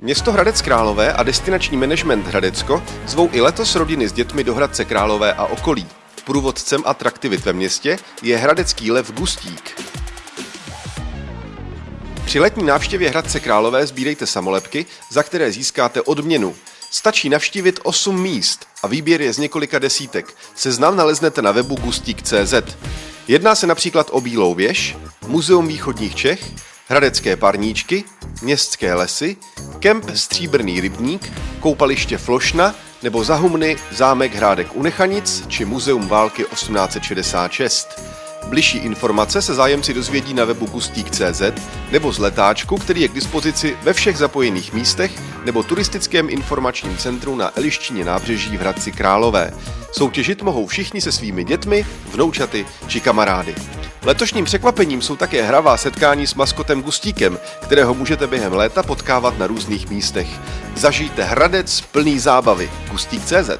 Město Hradec Králové a destinační management Hradecko zvou i letos rodiny s dětmi do Hradce Králové a okolí. Průvodcem atraktivit ve městě je hradecký lev Gustík. Při letní návštěvě Hradce Králové sbírejte samolepky, za které získáte odměnu. Stačí navštívit 8 míst a výběr je z několika desítek. Seznam naleznete na webu gustík.cz. Jedná se například o Bílou věž, Muzeum východních Čech, Hradecké parníčky, Městské lesy, kemp Stříbrný rybník, koupaliště Flošna nebo zahumny zámek Hrádek u Nechanic či Muzeum války 1866. Bližší informace se zájemci dozvědí na webu gustík.cz nebo z letáčku, který je k dispozici ve všech zapojených místech nebo turistickém informačním centru na Eliščině nábřeží v Hradci Králové. Soutěžit mohou všichni se svými dětmi, vnoučaty či kamarády. Letošním překvapením jsou také hravá setkání s maskotem Gustíkem, kterého můžete během léta potkávat na různých místech. Zažijte Hradec plný zábavy. Gustík.cz